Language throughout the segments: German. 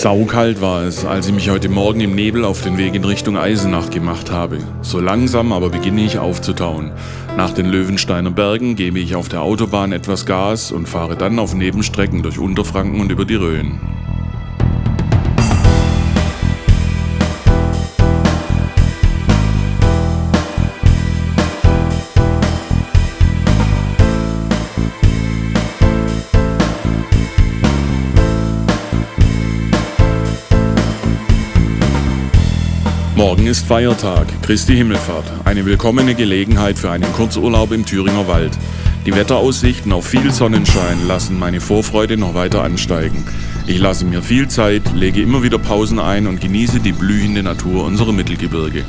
Saukalt war es, als ich mich heute Morgen im Nebel auf den Weg in Richtung Eisenach gemacht habe. So langsam aber beginne ich aufzutauen. Nach den Löwensteiner Bergen gebe ich auf der Autobahn etwas Gas und fahre dann auf Nebenstrecken durch Unterfranken und über die Rhön. Morgen ist Feiertag, Christi Himmelfahrt. Eine willkommene Gelegenheit für einen Kurzurlaub im Thüringer Wald. Die Wetteraussichten auf viel Sonnenschein lassen meine Vorfreude noch weiter ansteigen. Ich lasse mir viel Zeit, lege immer wieder Pausen ein und genieße die blühende Natur unserer Mittelgebirge.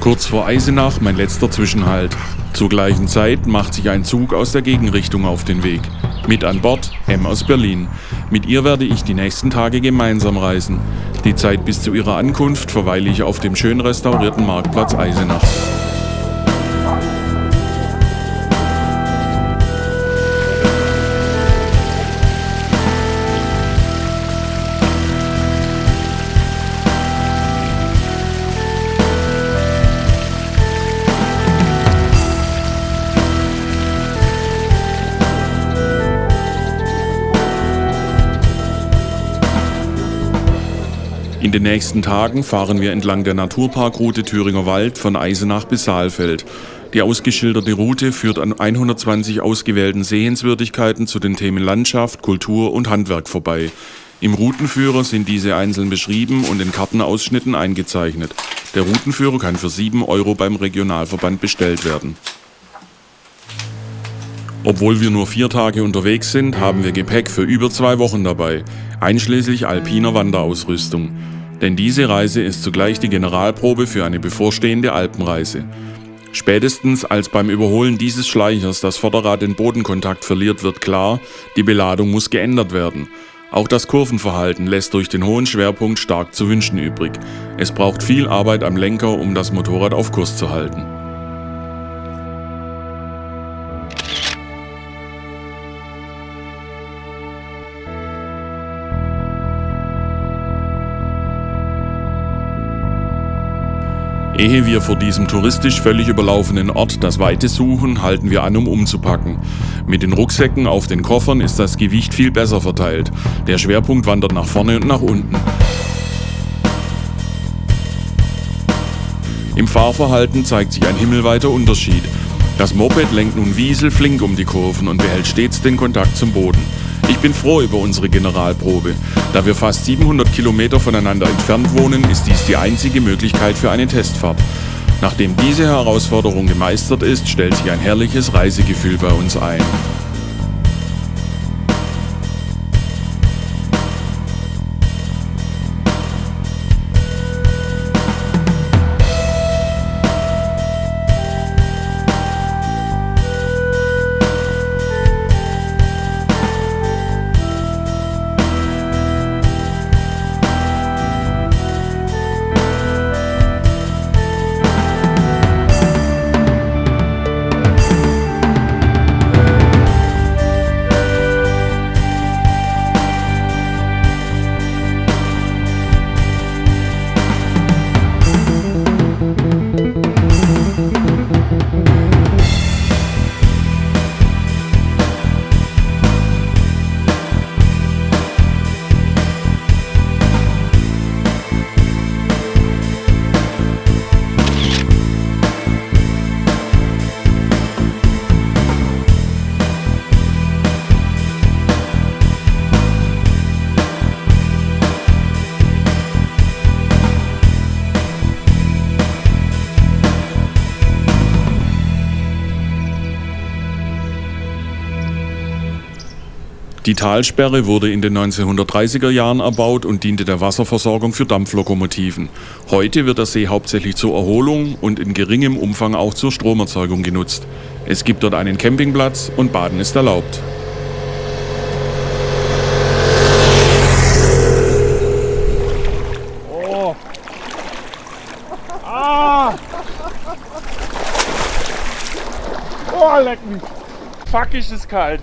Kurz vor Eisenach mein letzter Zwischenhalt. Zur gleichen Zeit macht sich ein Zug aus der Gegenrichtung auf den Weg. Mit an Bord M aus Berlin. Mit ihr werde ich die nächsten Tage gemeinsam reisen. Die Zeit bis zu ihrer Ankunft verweile ich auf dem schön restaurierten Marktplatz Eisenach. In den nächsten Tagen fahren wir entlang der Naturparkroute Thüringer Wald von Eisenach bis Saalfeld. Die ausgeschilderte Route führt an 120 ausgewählten Sehenswürdigkeiten zu den Themen Landschaft, Kultur und Handwerk vorbei. Im Routenführer sind diese einzeln beschrieben und in Kartenausschnitten eingezeichnet. Der Routenführer kann für 7 Euro beim Regionalverband bestellt werden. Obwohl wir nur vier Tage unterwegs sind, haben wir Gepäck für über zwei Wochen dabei, einschließlich alpiner Wanderausrüstung. Denn diese Reise ist zugleich die Generalprobe für eine bevorstehende Alpenreise. Spätestens als beim Überholen dieses Schleichers das Vorderrad den Bodenkontakt verliert, wird klar, die Beladung muss geändert werden. Auch das Kurvenverhalten lässt durch den hohen Schwerpunkt stark zu wünschen übrig. Es braucht viel Arbeit am Lenker, um das Motorrad auf Kurs zu halten. Ehe wir vor diesem touristisch völlig überlaufenen Ort das Weite suchen, halten wir an, um umzupacken. Mit den Rucksäcken auf den Koffern ist das Gewicht viel besser verteilt. Der Schwerpunkt wandert nach vorne und nach unten. Im Fahrverhalten zeigt sich ein himmelweiter Unterschied. Das Moped lenkt nun wieselflink um die Kurven und behält stets den Kontakt zum Boden. Ich bin froh über unsere Generalprobe. Da wir fast 700 Kilometer voneinander entfernt wohnen, ist dies die einzige Möglichkeit für eine Testfahrt. Nachdem diese Herausforderung gemeistert ist, stellt sich ein herrliches Reisegefühl bei uns ein. Die Talsperre wurde in den 1930er Jahren erbaut und diente der Wasserversorgung für Dampflokomotiven. Heute wird der See hauptsächlich zur Erholung und in geringem Umfang auch zur Stromerzeugung genutzt. Es gibt dort einen Campingplatz und Baden ist erlaubt. Oh. Ah. Oh, leck. Fuck, ist es kalt.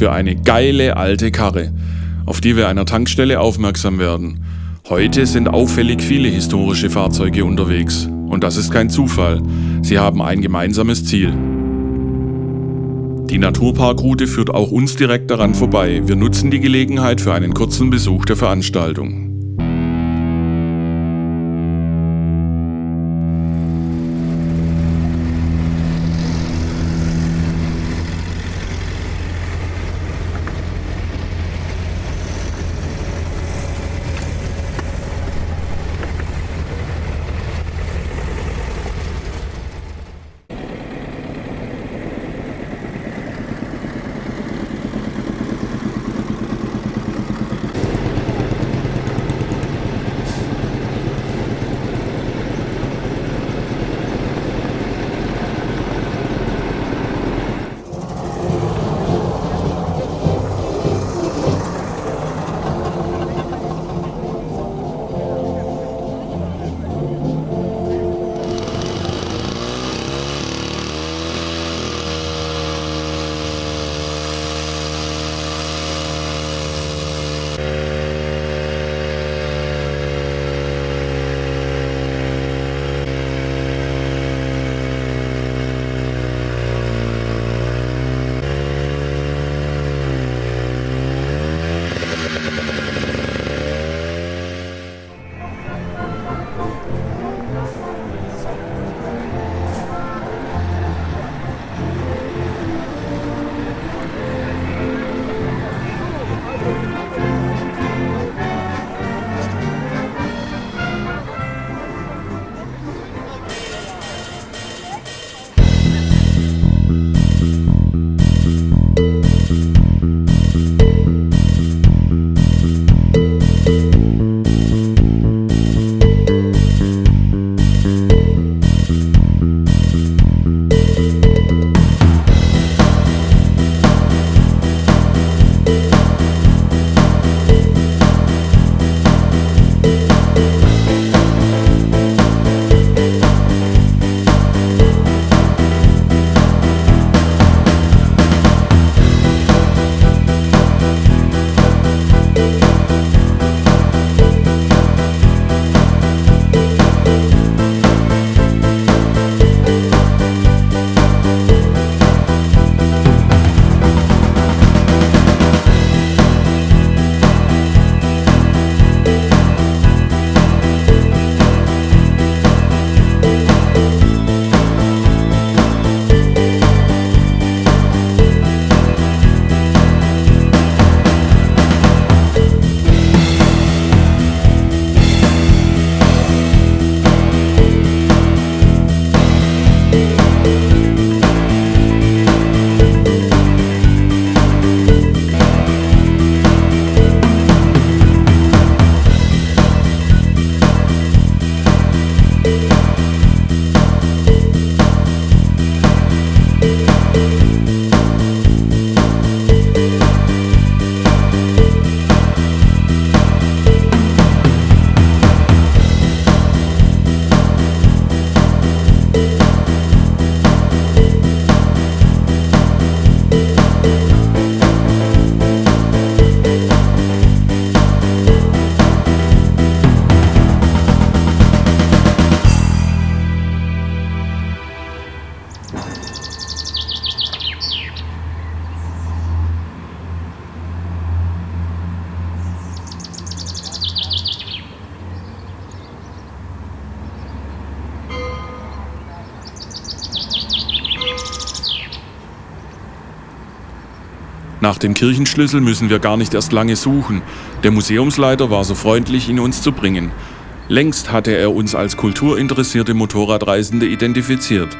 Für eine geile alte Karre, auf die wir einer Tankstelle aufmerksam werden. Heute sind auffällig viele historische Fahrzeuge unterwegs. Und das ist kein Zufall. Sie haben ein gemeinsames Ziel. Die Naturparkroute führt auch uns direkt daran vorbei. Wir nutzen die Gelegenheit für einen kurzen Besuch der Veranstaltung. Nach dem Kirchenschlüssel müssen wir gar nicht erst lange suchen. Der Museumsleiter war so freundlich, ihn uns zu bringen. Längst hatte er uns als kulturinteressierte Motorradreisende identifiziert.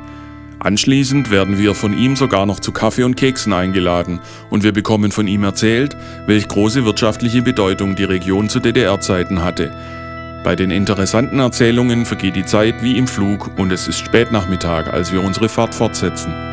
Anschließend werden wir von ihm sogar noch zu Kaffee und Keksen eingeladen und wir bekommen von ihm erzählt, welch große wirtschaftliche Bedeutung die Region zu DDR-Zeiten hatte. Bei den interessanten Erzählungen vergeht die Zeit wie im Flug und es ist Spätnachmittag, als wir unsere Fahrt fortsetzen.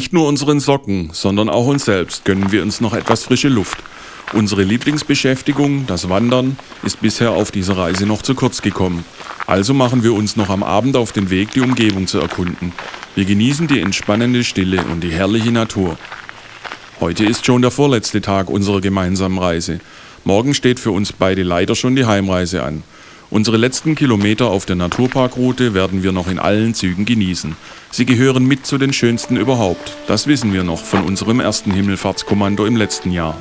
Nicht nur unseren Socken, sondern auch uns selbst gönnen wir uns noch etwas frische Luft. Unsere Lieblingsbeschäftigung, das Wandern, ist bisher auf dieser Reise noch zu kurz gekommen. Also machen wir uns noch am Abend auf den Weg, die Umgebung zu erkunden. Wir genießen die entspannende Stille und die herrliche Natur. Heute ist schon der vorletzte Tag unserer gemeinsamen Reise. Morgen steht für uns beide leider schon die Heimreise an. Unsere letzten Kilometer auf der Naturparkroute werden wir noch in allen Zügen genießen. Sie gehören mit zu den schönsten überhaupt. Das wissen wir noch von unserem ersten Himmelfahrtskommando im letzten Jahr.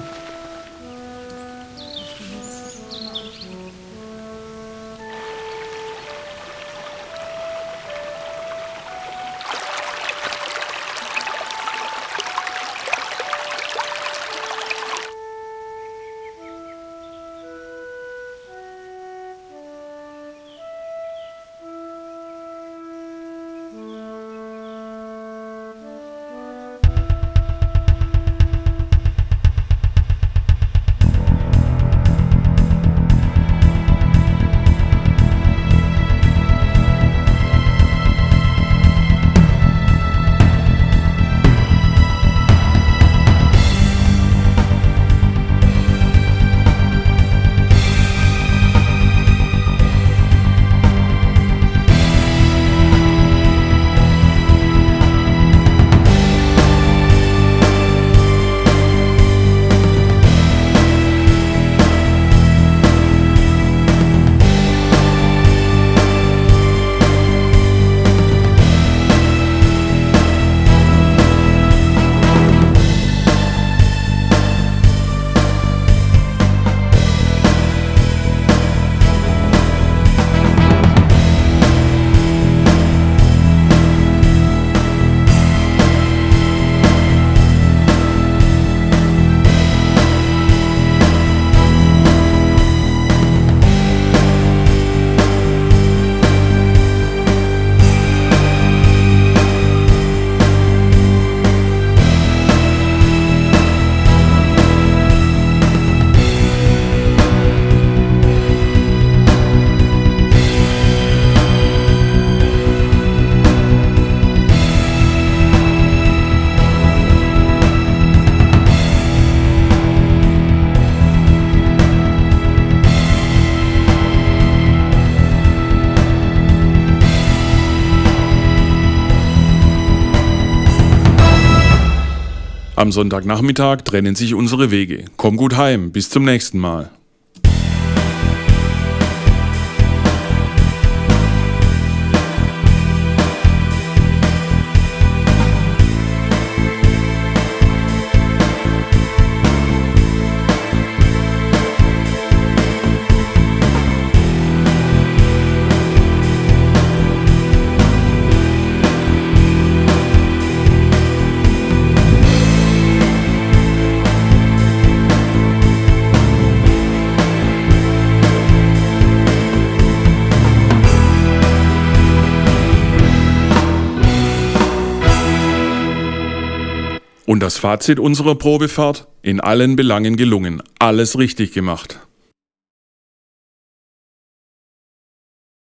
Am Sonntagnachmittag trennen sich unsere Wege. Komm gut heim, bis zum nächsten Mal. Und das Fazit unserer Probefahrt? In allen Belangen gelungen, alles richtig gemacht.